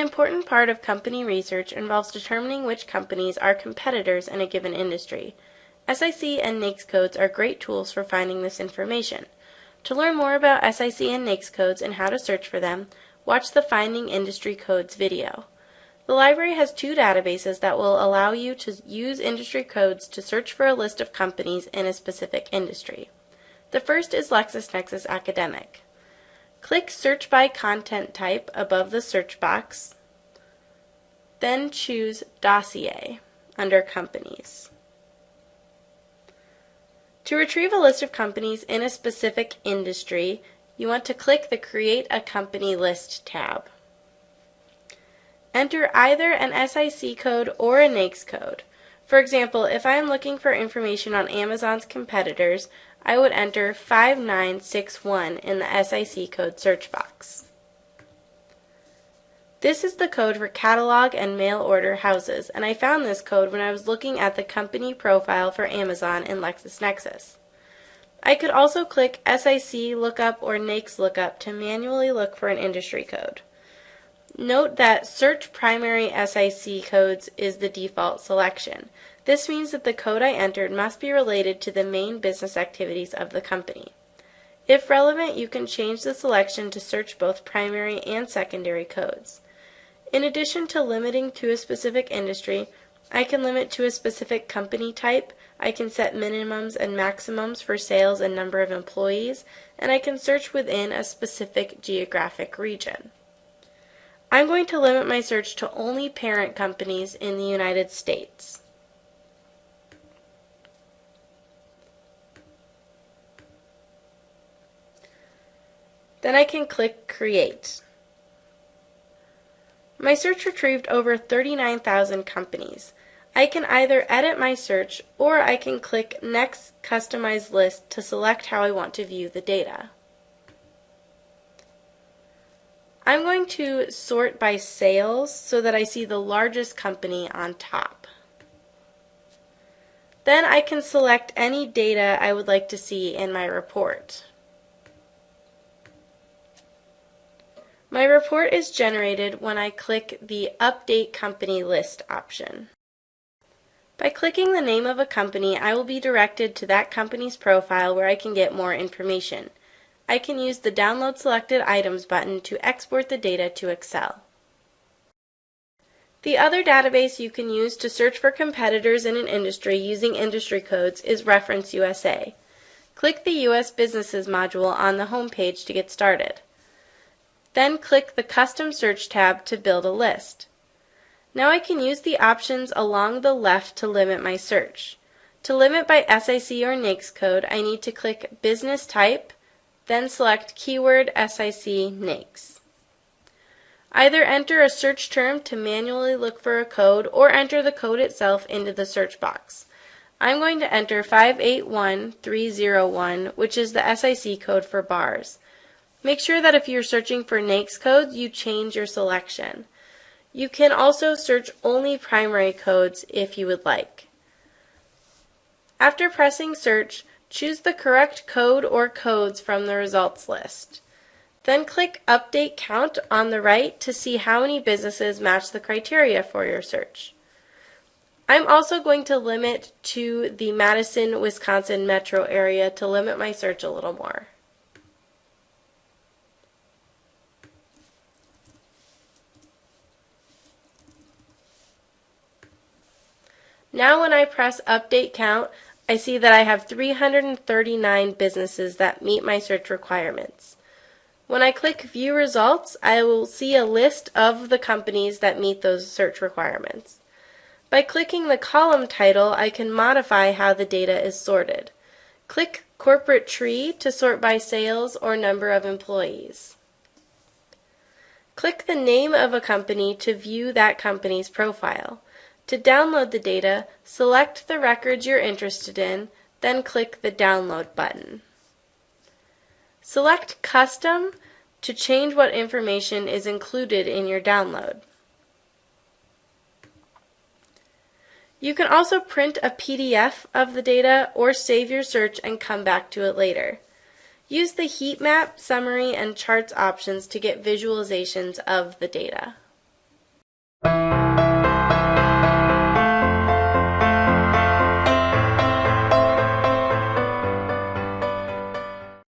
important part of company research involves determining which companies are competitors in a given industry. SIC and NAICS codes are great tools for finding this information. To learn more about SIC and NAICS codes and how to search for them, watch the Finding Industry Codes video. The library has two databases that will allow you to use industry codes to search for a list of companies in a specific industry. The first is LexisNexis Academic. Click Search by Content Type above the search box, then choose Dossier under Companies. To retrieve a list of companies in a specific industry, you want to click the Create a Company List tab. Enter either an SIC code or a NAICS code. For example, if I am looking for information on Amazon's competitors, I would enter 5961 in the SIC code search box. This is the code for catalog and mail order houses, and I found this code when I was looking at the company profile for Amazon in LexisNexis. I could also click SIC lookup or NAICS lookup to manually look for an industry code. Note that Search Primary SIC Codes is the default selection. This means that the code I entered must be related to the main business activities of the company. If relevant, you can change the selection to search both primary and secondary codes. In addition to limiting to a specific industry, I can limit to a specific company type, I can set minimums and maximums for sales and number of employees, and I can search within a specific geographic region. I'm going to limit my search to only parent companies in the United States. Then I can click Create. My search retrieved over 39,000 companies. I can either edit my search or I can click Next Customize List to select how I want to view the data. I'm going to sort by sales so that I see the largest company on top. Then I can select any data I would like to see in my report. My report is generated when I click the Update Company List option. By clicking the name of a company, I will be directed to that company's profile where I can get more information. I can use the Download Selected Items button to export the data to Excel. The other database you can use to search for competitors in an industry using industry codes is Reference USA. Click the U.S. Businesses module on the home page to get started. Then click the Custom Search tab to build a list. Now I can use the options along the left to limit my search. To limit by SIC or NAICS code, I need to click Business Type, then select keyword SIC NAICS. Either enter a search term to manually look for a code or enter the code itself into the search box. I'm going to enter 581301, which is the SIC code for bars. Make sure that if you're searching for NAICS codes, you change your selection. You can also search only primary codes if you would like. After pressing search, Choose the correct code or codes from the results list. Then click Update Count on the right to see how many businesses match the criteria for your search. I'm also going to limit to the Madison, Wisconsin metro area to limit my search a little more. Now when I press Update Count, I see that I have 339 businesses that meet my search requirements. When I click View Results, I will see a list of the companies that meet those search requirements. By clicking the column title, I can modify how the data is sorted. Click Corporate Tree to sort by sales or number of employees. Click the name of a company to view that company's profile. To download the data, select the records you're interested in, then click the Download button. Select Custom to change what information is included in your download. You can also print a PDF of the data or save your search and come back to it later. Use the heat map, summary, and charts options to get visualizations of the data.